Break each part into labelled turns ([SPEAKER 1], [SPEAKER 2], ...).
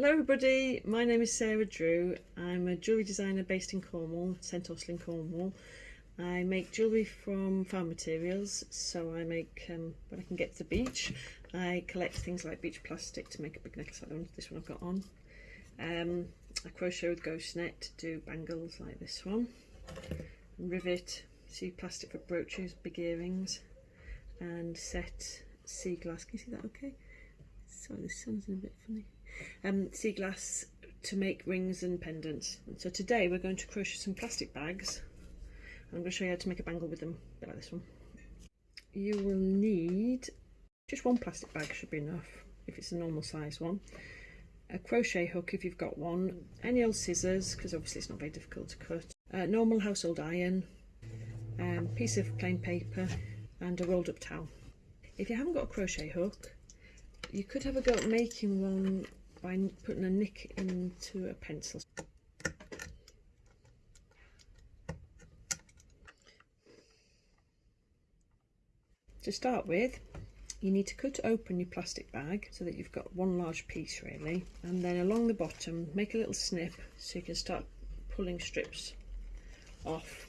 [SPEAKER 1] Hello everybody, my name is Sarah Drew. I'm a jewellery designer based in Cornwall, St Austell in Cornwall. I make jewellery from farm materials, so I make, um, when I can get to the beach, I collect things like beach plastic to make a big necklace like this one I've got on. Um, I crochet with ghost net to do bangles like this one. Rivet, sea plastic for brooches, big earrings, and set sea glass. Can you see that okay? Sorry, the sun's a bit funny. Um, sea glass to make rings and pendants. So today we're going to crochet some plastic bags. I'm going to show you how to make a bangle with them, a bit like this one. You will need just one plastic bag should be enough if it's a normal size one. A crochet hook if you've got one, any old scissors because obviously it's not very difficult to cut. A normal household iron, um, piece of plain paper and a rolled up towel. If you haven't got a crochet hook, you could have a go at making one by putting a nick into a pencil. To start with, you need to cut open your plastic bag so that you've got one large piece really and then along the bottom make a little snip so you can start pulling strips off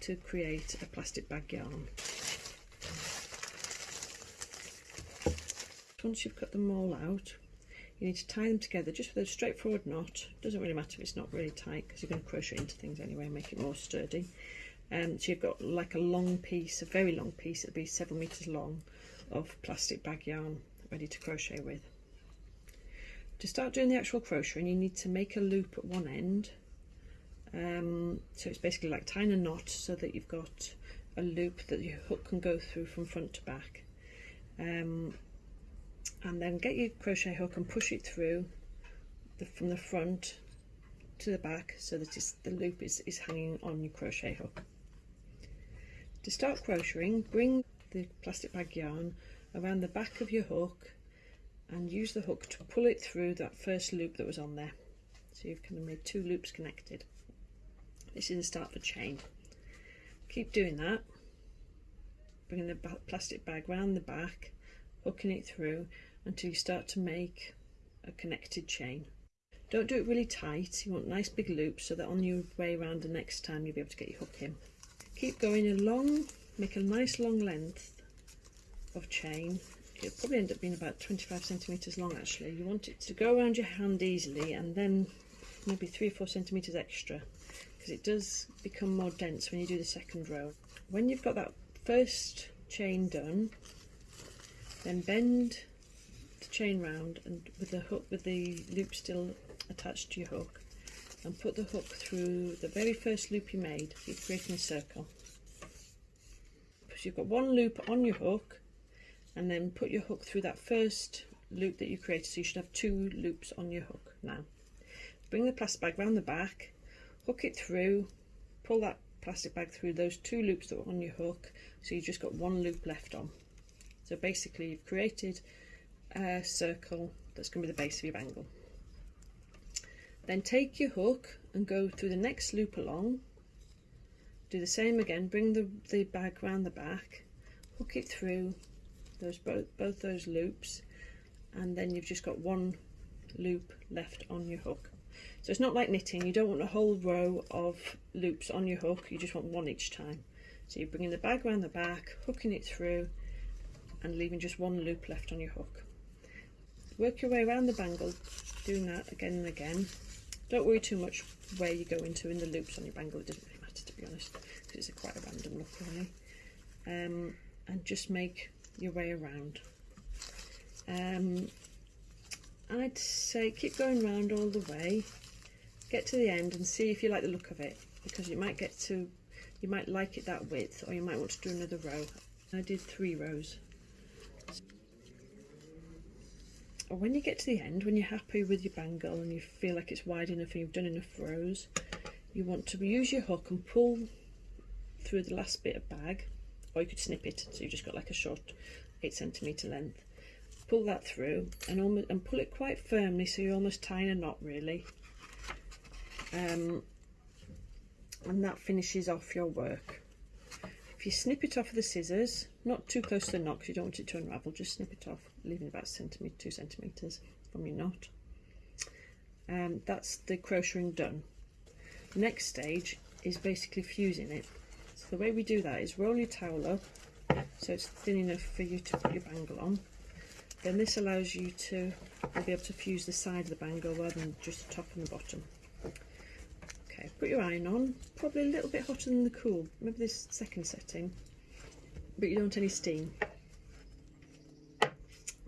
[SPEAKER 1] to create a plastic bag yarn. Once you've cut them all out you need to tie them together. Just with a straightforward knot. Doesn't really matter if it's not really tight because you're going to crochet into things anyway and make it more sturdy. Um, so you've got like a long piece a very long piece it'll be several meters long of plastic bag yarn ready to crochet with. To start doing the actual crocheting you need to make a loop at one end. Um, so it's basically like tying a knot so that you've got a loop that your hook can go through from front to back. Um, and then get your crochet hook and push it through the, from the front to the back so that the loop is, is hanging on your crochet hook. To start crocheting, bring the plastic bag yarn around the back of your hook and use the hook to pull it through that first loop that was on there. So you've kind of made two loops connected. This is the start for chain. Keep doing that, bringing the plastic bag round the back, hooking it through until you start to make a connected chain. Don't do it really tight, you want nice big loops so that on your way around the next time you'll be able to get your hook in. Keep going along, make a nice long length of chain. It'll probably end up being about 25 centimetres long actually. You want it to go around your hand easily and then maybe 3 or 4 centimetres extra because it does become more dense when you do the second row. When you've got that first chain done, then bend the chain round and with the hook with the loop still attached to your hook and put the hook through the very first loop you made you're creating a circle. Because you've got one loop on your hook and then put your hook through that first loop that you created so you should have two loops on your hook now. Bring the plastic bag round the back hook it through pull that plastic bag through those two loops that were on your hook so you've just got one loop left on so basically you've created a circle that's going to be the base of your bangle. Then take your hook and go through the next loop along. Do the same again, bring the, the bag round the back, hook it through those both, both those loops and then you've just got one loop left on your hook. So it's not like knitting, you don't want a whole row of loops on your hook, you just want one each time. So you're bringing the bag around the back, hooking it through and leaving just one loop left on your hook. Work your way around the bangle doing that again and again. Don't worry too much where you go into in the loops on your bangle it doesn't really matter to be honest because it's a quite a random look really. Um, and just make your way around. Um, I'd say keep going around all the way. Get to the end and see if you like the look of it because you might get to you might like it that width or you might want to do another row. I did three rows or when you get to the end, when you're happy with your bangle and you feel like it's wide enough and you've done enough rows, you want to use your hook and pull through the last bit of bag, or you could snip it, so you've just got like a short 8 centimetre length. Pull that through and, almost, and pull it quite firmly so you're almost tying a knot really. Um, and that finishes off your work. If you snip it off with the scissors, not too close to the knot because you don't want it to unravel, just snip it off, leaving about centimetre, two centimetres from your knot. um, that's the crocheting done. The next stage is basically fusing it. So the way we do that is roll your towel up so it's thin enough for you to put your bangle on. Then this allows you to be able to fuse the side of the bangle rather than just the top and the bottom. Okay, put your iron on, probably a little bit hotter than the cool, maybe this second setting, but you don't want any steam.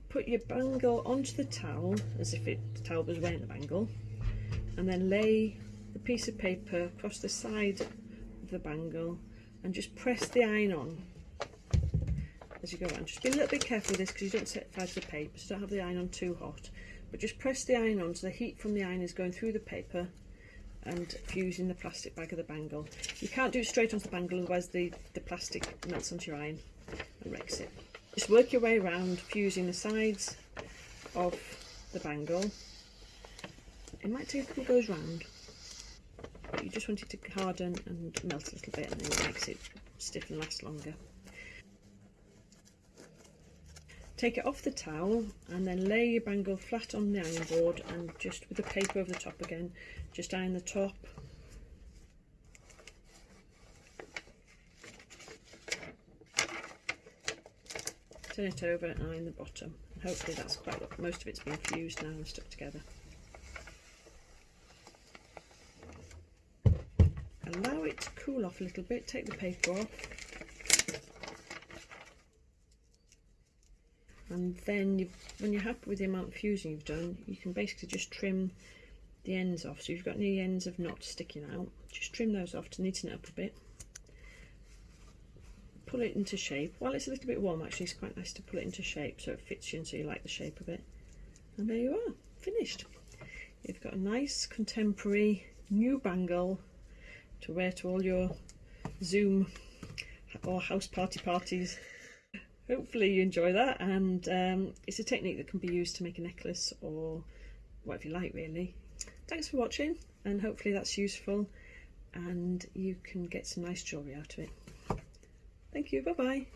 [SPEAKER 1] Put your bangle onto the towel as if it, the towel was wearing the bangle, and then lay the piece of paper across the side of the bangle and just press the iron on as you go around. Just be a little bit careful with this because you don't set fire to the paper, so don't have the iron on too hot. But just press the iron on so the heat from the iron is going through the paper and fusing the plastic bag of the bangle. You can't do it straight onto the bangle, otherwise the, the plastic melts onto your iron and wrecks it. Just work your way around, fusing the sides of the bangle. It might take a couple goes round, but you just want it to harden and melt a little bit and then it makes it stiff and last longer. Take it off the towel and then lay your bangle flat on the iron board and just with the paper over the top again, just iron the top. Turn it over and iron the bottom. Hopefully that's quite what most of it's been fused now and stuck together. Allow it to cool off a little bit, take the paper off and then when you're happy with the amount of fusing you've done you can basically just trim the ends off. So if you've got any ends of knots sticking out just trim those off to neaten it up a bit. Pull it into shape. While it's a little bit warm actually it's quite nice to pull it into shape so it fits you and so you like the shape of it. And there you are finished. You've got a nice contemporary new bangle to wear to all your zoom or house party parties hopefully you enjoy that and um, it's a technique that can be used to make a necklace or whatever you like really. Thanks for watching and hopefully that's useful and you can get some nice jewellery out of it. Thank you bye bye